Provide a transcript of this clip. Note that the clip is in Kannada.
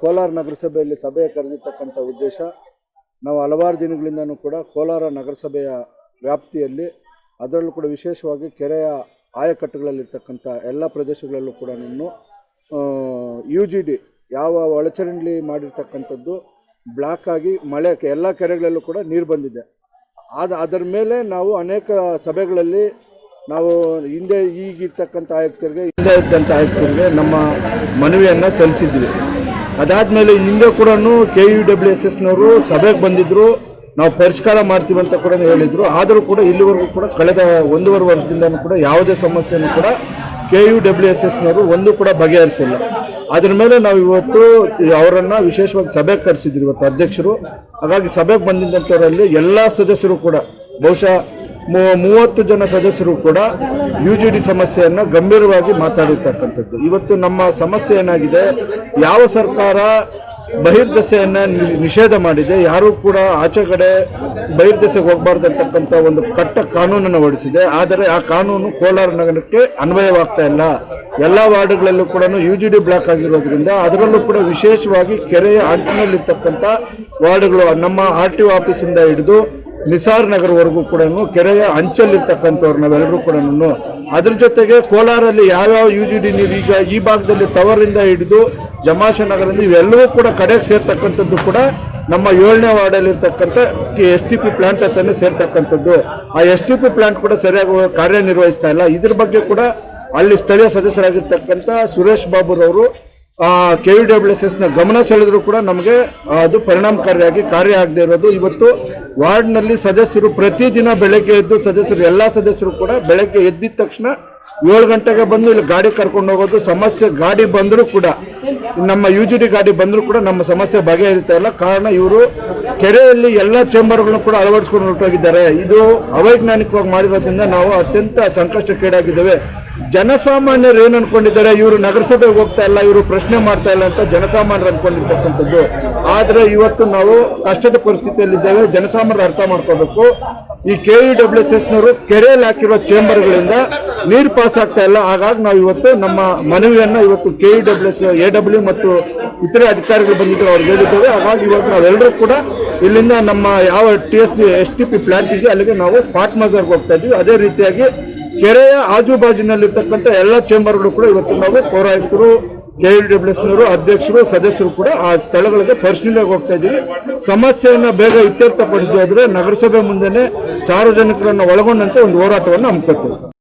ಕೋಲಾರ ನಗರಸಭೆಯಲ್ಲಿ ಸಭೆ ಕರೆದಿರ್ತಕ್ಕಂಥ ಉದ್ದೇಶ, ನಾವು ಹಲವಾರು ದಿನಗಳಿಂದನೂ ಕೂಡ ಕೋಲಾರ ನಗರಸಭೆಯ ವ್ಯಾಪ್ತಿಯಲ್ಲಿ ಅದರಲ್ಲೂ ಕೂಡ ವಿಶೇಷವಾಗಿ ಕೆರೆಯ ಆಯಕಟ್ಟುಗಳಲ್ಲಿರ್ತಕ್ಕಂಥ ಎಲ್ಲ ಪ್ರದೇಶಗಳಲ್ಲೂ ಕೂಡ ಯು ಜಿ ಡಿ ಯಾವ ಒಳಚರಂಡಿ ಮಾಡಿರ್ತಕ್ಕಂಥದ್ದು ಬ್ಲಾಕ್ ಆಗಿ ಮಳೆ, ಎಲ್ಲ ಕೆರೆಗಳಲ್ಲೂ ಕೂಡ ನೀರು ಬಂದಿದೆ. ಆದ, ಅದರ ಮೇಲೆ ನಾವು ಅನೇಕ ಸಭೆಗಳಲ್ಲಿ ನಾವು ಹಿಂದೆ ಈಗಿರ್ತಕ್ಕಂಥ ಆಯುಕ್ತರಿಗೆ, ಹಿಂದೆ ಇದ್ದಂಥ ಆಯುಕ್ತರಿಗೆ ನಮ್ಮ ಮನವಿಯನ್ನು ಸಲ್ಲಿಸಿದ್ವಿ. ಅದಾದಮೇಲೆ ಹಿಂದೆ ಕೂಡ ಕೆ ಯು ಡಬ್ಲ್ಯೂ ಎಸ್ ಎಸ್ನವರು ಸಭೆಗೆ ಬಂದಿದ್ದರು ನಾವು ಪರಿಷ್ಕಾರ ಮಾಡ್ತೀವಿ ಅಂತ ಕೂಡ ಹೇಳಿದರು. ಆದರೂ ಕೂಡ ಇಲ್ಲಿವರೆಗೂ ಕೂಡ ಕಳೆದ ಒಂದೂವರೆ ವರ್ಷದಿಂದನೂ ಕೂಡ ಯಾವುದೇ ಸಮಸ್ಯೆನೂ ಕೂಡ ಕೆ ಯು ಡಬ್ಲ್ಯೂ ಎಸ್ ಎಸ್ನವರು ಒಂದು ಕೂಡ ಬಗೆಹರಿಸಿಲ್ಲ. ಅದರ ಮೇಲೆ ನಾವು ಇವತ್ತು ಅವರನ್ನು ವಿಶೇಷವಾಗಿ ಸಭೆಗೆ ಕರೆಸಿದ್ವಿ ಇವತ್ತು ಅಧ್ಯಕ್ಷರು. ಹಾಗಾಗಿ ಸಭೆಗೆ ಬಂದಿದ್ದಂಥವರಲ್ಲಿ ಎಲ್ಲ ಸದಸ್ಯರು ಕೂಡ ಬಹುಶಃ ಮೂವತ್ತು ಜನ ಸದಸ್ಯರು ಕೂಡ ಯು ಜಿ ಡಿ ಸಮಸ್ಯೆಯನ್ನು ಗಂಭೀರವಾಗಿ ಮಾತಾಡಿರ್ತಕ್ಕಂಥದ್ದು. ಇವತ್ತು ನಮ್ಮ ಸಮಸ್ಯೆ ಏನಾಗಿದೆ? ಯಾವ ಸರ್ಕಾರ ಬಹಿರ್ದೆಸೆಯನ್ನು ನಿಷೇಧ ಮಾಡಿದೆ? ಯಾರೂ ಕೂಡ ಆಚೆ ಕಡೆ ಬಹಿರ್ದೆಸೆಗೆ ಹೋಗಬಾರ್ದು ಅಂತಕ್ಕಂಥ ಒಂದು ಕಟ್ಟ ಕಾನೂನನ್ನು ಹೊರಡಿಸಿದೆ. ಆದರೆ ಆ ಕಾನೂನು ಕೋಲಾರ ನಗರಕ್ಕೆ ಅನ್ವಯವಾಗ್ತಾ ಇಲ್ಲ. ಎಲ್ಲ ವಾರ್ಡ್ಗಳಲ್ಲೂ ಕೂಡ ಯು ಜಿ ಡಿ ಬ್ಲಾಕ್ ಆಗಿರೋದ್ರಿಂದ ಅದರಲ್ಲೂ ಕೂಡ ವಿಶೇಷವಾಗಿ ಕೆರೆಯ ಅಂಚಿನಲ್ಲಿರ್ತಕ್ಕಂಥ ವಾರ್ಡ್ಗಳು ನಮ್ಮ ಆರ್ ಟಿ ಒ ಆಫೀಸಿಂದ ಹಿಡಿದು ನಿಸಾರ್ ನಗರವರೆಗೂ ಕೂಡ ಕೆರೆಯ ಅಂಚಲ್ಲಿರ್ತಕ್ಕಂಥವ್ರು ನಾವೆಲ್ಲರೂ ಕೂಡ ಅದ್ರ ಜೊತೆಗೆ ಕೋಲಾರಲ್ಲಿ ಯಾವ್ಯಾವ ಯು ಜಿ ಡಿ ನೀರು ಈಗ ಈ ಭಾಗದಲ್ಲಿ ಟವರಿಂದ ಹಿಡಿದು ಜಮಾಶ ನಗರದಿಂದ ಇವೆಲ್ಲವೂ ಕೂಡ ಕಡೆಗೆ ಸೇರ್ತಕ್ಕಂಥದ್ದು ಕೂಡ ನಮ್ಮ ಏಳನೇ ವಾರ್ಡಲ್ಲಿರ್ತಕ್ಕಂಥ ಎಸ್ ಟಿ ಪಿ ಪ್ಲಾಂಟ್ ಹತ್ರನೇ ಸೇರ್ತಕ್ಕಂಥದ್ದು. ಆ ಎಸ್ ಟಿ ಪಿ ಪ್ಲಾಂಟ್ ಕೂಡ ಸರಿಯಾಗಿ ಕಾರ್ಯನಿರ್ವಹಿಸ್ತಾ ಇಲ್ಲ. ಇದ್ರ ಬಗ್ಗೆ ಕೂಡ ಅಲ್ಲಿ ಸ್ಥಳೀಯ ಸದಸ್ಯರಾಗಿರ್ತಕ್ಕಂಥ ಸುರೇಶ್ ಬಾಬುರವರು ಕೆ ವಿ ಡಬ್ಲ್ಯೂ ಎಸ್ ಎಸ್ನ ಗಮನ ಸೆಳೆದರೂ ಕೂಡ ನಮಗೆ ಅದು ಪರಿಣಾಮಕಾರಿಯಾಗಿ ಕಾರ್ಯ ಆಗದೆ ಇರೋದು. ಇವತ್ತು ವಾರ್ಡ್ನಲ್ಲಿ ಸದಸ್ಯರು ಪ್ರತಿದಿನ ಬೆಳಗ್ಗೆ ಎದ್ದು ಸದಸ್ಯರು ಎಲ್ಲ ಸದಸ್ಯರು ಕೂಡ ಬೆಳಗ್ಗೆ ಎದ್ದಿದ ತಕ್ಷಣ ಏಳು ಗಂಟೆಗೆ ಬಂದು ಇಲ್ಲಿ ಗಾಡಿ ಕರ್ಕೊಂಡು ಹೋಗೋದು, ಸಮಸ್ಯೆ ಗಾಡಿ ಬಂದರೂ ಕೂಡ, ನಮ್ಮ ಯು ಜಿ ಡಿ ಗಾಡಿ ಬಂದರೂ ಕೂಡ ನಮ್ಮ ಸಮಸ್ಯೆ ಬಗೆಹರಿತಾ ಇಲ್ಲ. ಕಾರಣ ಇವರು ಕೆರೆಯಲ್ಲಿ ಎಲ್ಲ ಚೇಂಬರ್ಗಳನ್ನು ಕೂಡ ಅಳವಡಿಸ್ಕೊಂಡು ಹೊರಟೋಗಿದ್ದಾರೆ. ಇದು ಅವೈಜ್ಞಾನಿಕವಾಗಿ ಮಾಡಿರೋದ್ರಿಂದ ನಾವು ಅತ್ಯಂತ ಸಂಕಷ್ಟಕ್ಕೀಡಾಗಿದ್ದೇವೆ. ಜನಸಾಮಾನ್ಯರು ಏನು ಅನ್ಕೊಂಡಿದ್ದಾರೆ? ಇವರು ನಗರಸಭೆಗೆ ಹೋಗ್ತಾ ಇಲ್ಲ, ಇವರು ಪ್ರಶ್ನೆ ಮಾಡ್ತಾ ಇಲ್ಲ ಅಂತ ಜನಸಾಮಾನ್ಯರು ಅನ್ಕೊಂಡಿರ್ತಕ್ಕಂಥದ್ದು. ಆದರೆ ಇವತ್ತು ನಾವು ಕಷ್ಟದ ಪರಿಸ್ಥಿತಿಯಲ್ಲಿದ್ದೇವೆ, ಜನಸಾಮಾನ್ಯರು ಅರ್ಥ ಮಾಡ್ಕೋಬೇಕು. ಈ ಕೆ ಇ ಡಬ್ಲ್ಯೂ ಎಸ್ ಎಸ್ನವರು ಕೆರೆಯಲ್ಲಿ ಹಾಕಿರೋ ಚೇಂಬರ್ಗಳಿಂದ ನೀರು ಪಾಸ್ ಆಗ್ತಾ ಇಲ್ಲ. ಹಾಗಾಗಿ ನಾವು ಇವತ್ತು ನಮ್ಮ ಮನವಿಯನ್ನು ಇವತ್ತು K E W S A W ಮತ್ತು ಇತರೆ ಅಧಿಕಾರಿಗಳು ಬಂದಿದ್ದರು ಅವ್ರಿಗೆ ಹೇಳಿದ್ದೇವೆ. ಹಾಗಾಗಿ ಇವತ್ತು ನಾವೆಲ್ಲರೂ ಕೂಡ ಇಲ್ಲಿಂದ ನಮ್ಮ ಯಾವ T S S T P plant ಇದೆ ಅಲ್ಲಿಗೆ ನಾವು ಸ್ಪಾಟ್ ಮಜರ್ಗೆ ಹೋಗ್ತಾ ಇದ್ವಿ. ಅದೇ ರೀತಿಯಾಗಿ ಕೆರೆಯ ಆಜುಬಾಜಿನಲ್ಲಿರ್ತಕ್ಕಂಥ ಎಲ್ಲ ಚೇಂಬರ್ಗಳು ಕೂಡ ಇವತ್ತು ನಾವು ಪೌರಾಯುಕ್ತರು ಕೆ ಎಲ್ ಅಧ್ಯಕ್ಷರು ಸದಸ್ಯರು ಕೂಡ ಆ ಸ್ಥಳಗಳಿಗೆ ಪರಿಶೀಲನೆಗೆ ಹೋಗ್ತಾ ಇದ್ದೀವಿ. ಸಮಸ್ಯೆಯನ್ನು ಬೇಗ ಇತ್ಯರ್ಥಪಡಿಸೋದ್ರೆ ನಗರಸಭೆ ಮುಂದೆನೆ ಸಾರ್ವಜನಿಕರನ್ನು ಒಳಗೊಂಡಂತೆ ಒಂದು ಹೋರಾಟವನ್ನು ಹಮ್ಮಿಕೊಳ್ತೀವಿ.